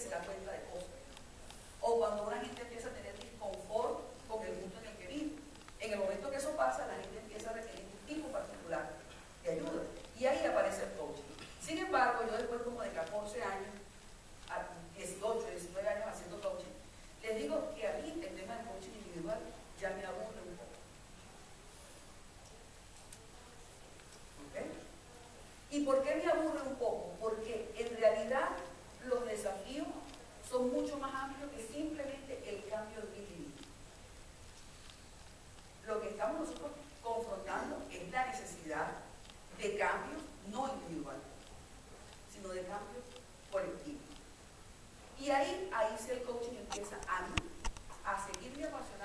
se da cuenta de cosas. O cuando una gente empieza a tener disconfort con el mundo en el que vive. En el momento que eso pasa, la gente empieza a requerir un tipo particular de ayuda. Y ahí aparece el coaching. Sin embargo, yo después como de 14 años, a 18, 19 años haciendo coaching, les digo que a mí el tema del coaching individual ya me aburre un poco. ¿Okay? ¿Y por qué me aburre un poco? Porque en realidad los desafíos son mucho más amplios que simplemente el cambio de clima. Lo que estamos nosotros confrontando es la necesidad de cambio no individual, sino de cambio colectivo. Y ahí, ahí sí el coaching empieza a, a seguir mi apasionamiento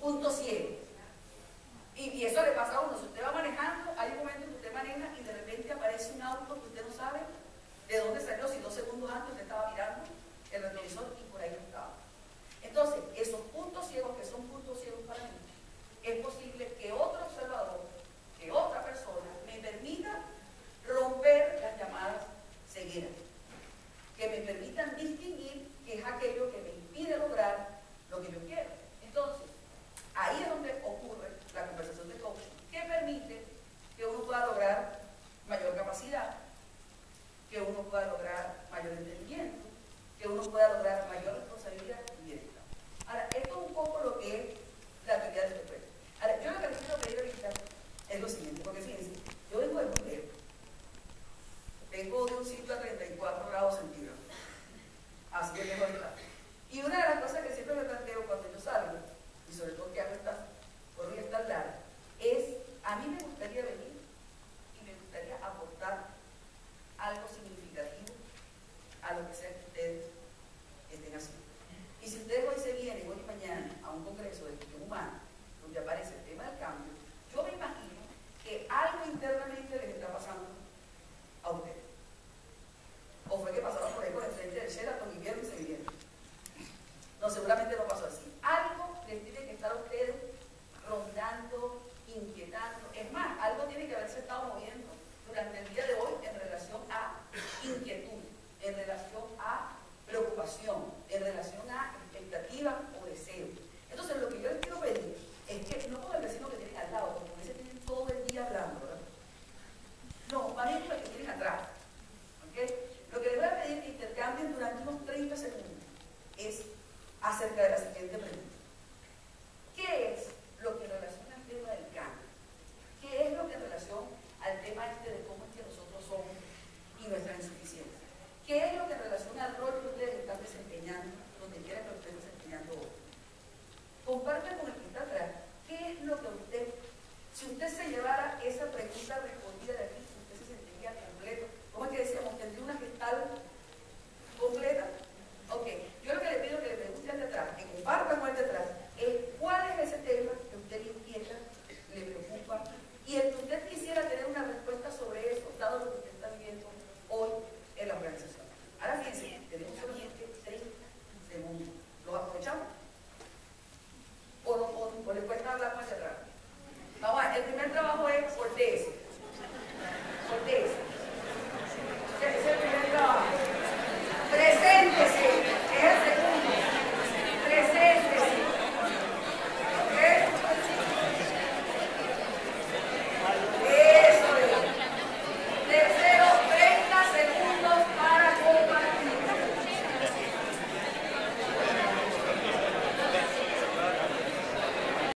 Punto 7. uno pueda lograr mayor entendimiento, que uno pueda lograr mayor responsabilidad. acerca